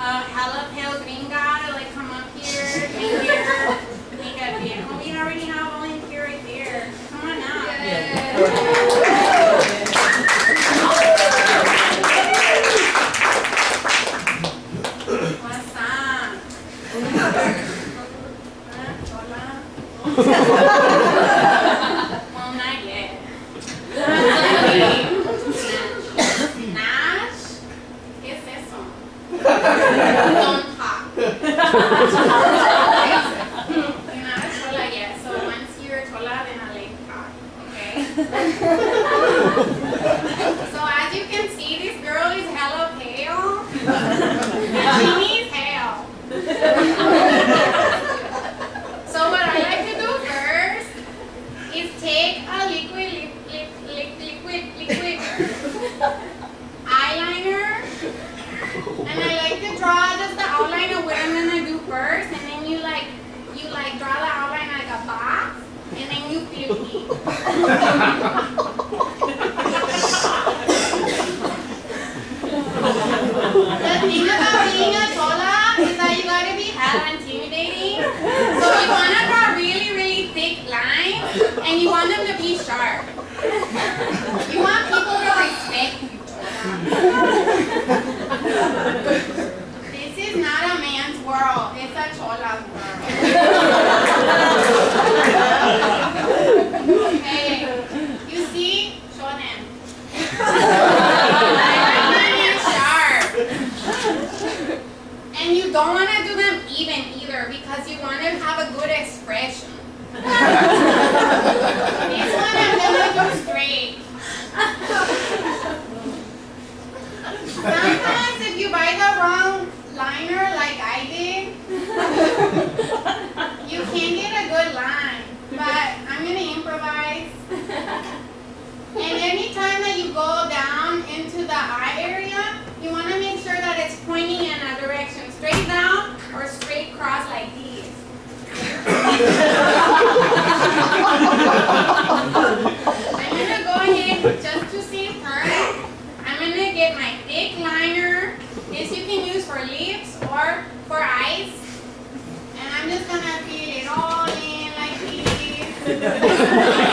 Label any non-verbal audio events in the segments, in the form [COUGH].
uh, jalapeno gringa. นอนขัง you want people to respect you. this is not a man's world. It's a chola's world. Okay, you see? Show them. and you don't want to do them even either because you want to have a good expression. Sometimes if you buy the wrong liner like I did, you can't get a good line. But I'm going to improvise. And any time that you go down into the eye area, you want to make sure that it's pointing in a direction, straight down or straight cross like these. [LAUGHS] I'm going to go ahead just to for ice. And I'm just gonna fill it all in like this. [LAUGHS]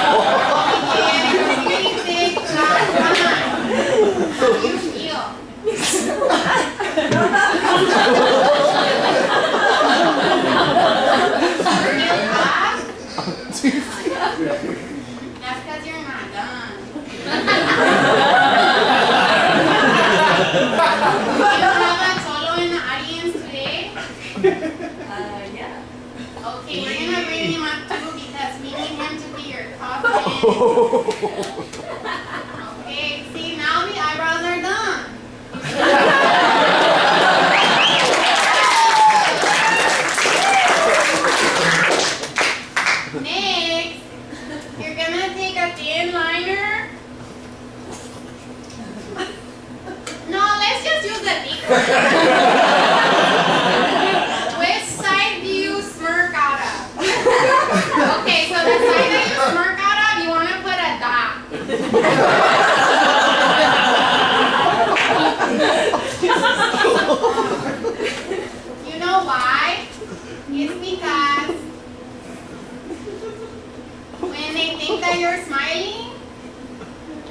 that you're smiling,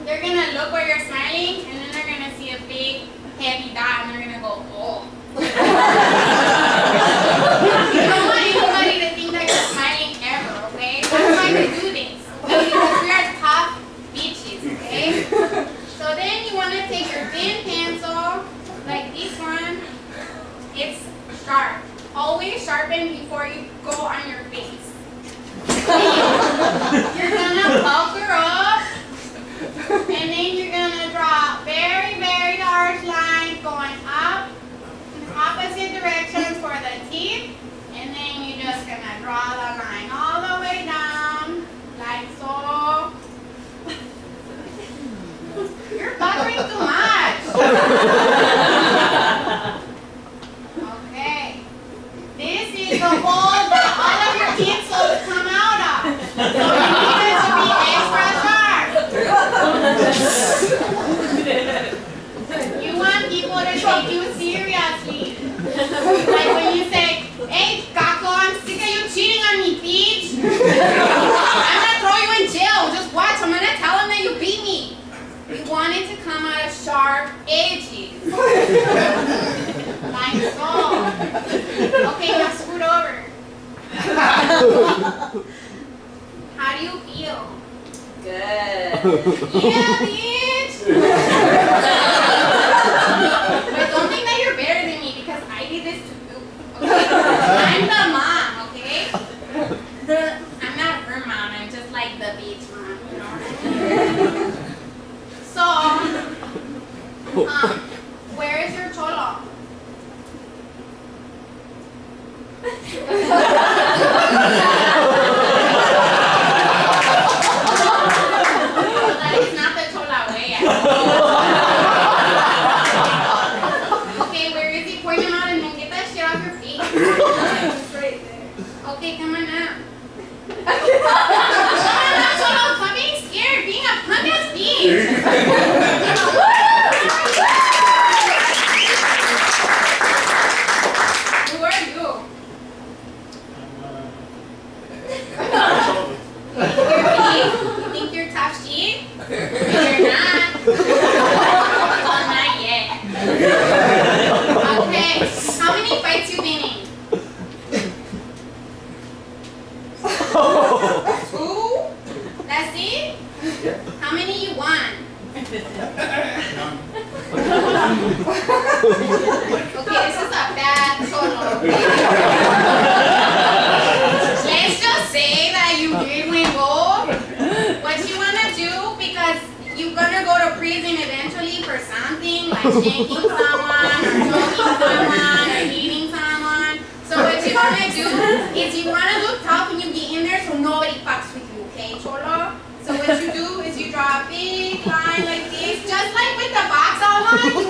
they're going to look where you're smiling and then they're going to see a big heavy dot and they're going to go, oh. [LAUGHS] directions for the teeth, and then you're just going to draw the line all the way down, like so. [LAUGHS] you're bothering too much. [LAUGHS] edges. like so. Okay, now scoot over. How do you feel? Good. Yeah, bitch. [LAUGHS] but don't think that you're better than me because I did this to you. Okay? [LAUGHS] I'm the mom, okay? I'm not her mom. I'm just like the beach mom, you know. so, um, [LAUGHS] where is your cholo? That is not the chola way at all. Okay, where is he? Point him out and then get that shit off your feet. It's right there. Okay, come on now. Come on now, Cholo. Stop being scared. Being a punk ass bitch. Who are you? You're big. You think you're tough shit? You're not. Well, not yet. Okay. How many fights you been in? Two? That's it? How many you won? Okay, this is a bad cholo. Let's just say that you did win gold. What you wanna do, because you're gonna go to prison eventually for something, like shanking someone, or choking someone, or someone. So what you wanna do is you wanna look tough when you get in there so nobody fucks with you, okay, Cholo? So what you do is you draw a big line like this, just like with the box outline,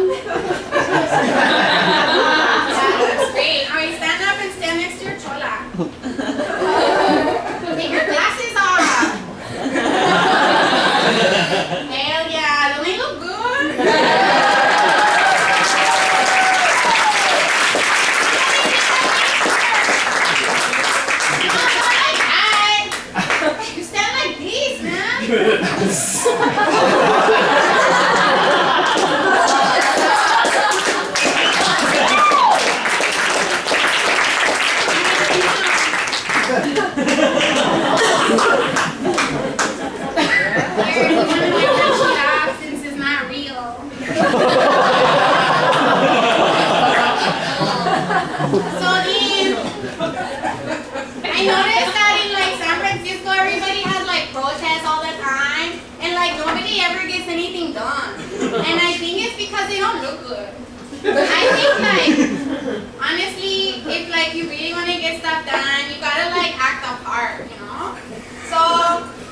ハハハハ! I think like honestly, if like you really want to get stuff done, you gotta like act the part, you know. So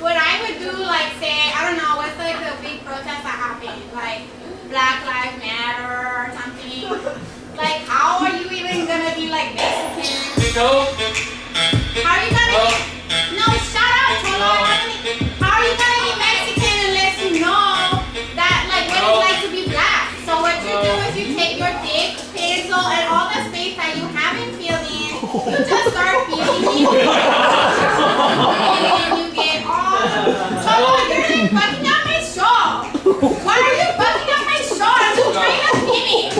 what I would do, like say, I don't you take your thick pencil and all the space that you haven't filled in, you just start filling in. And then you get all. Cholo, oh, you're like fucking up my show. Why are you fucking up my show? I'm just trying to finish.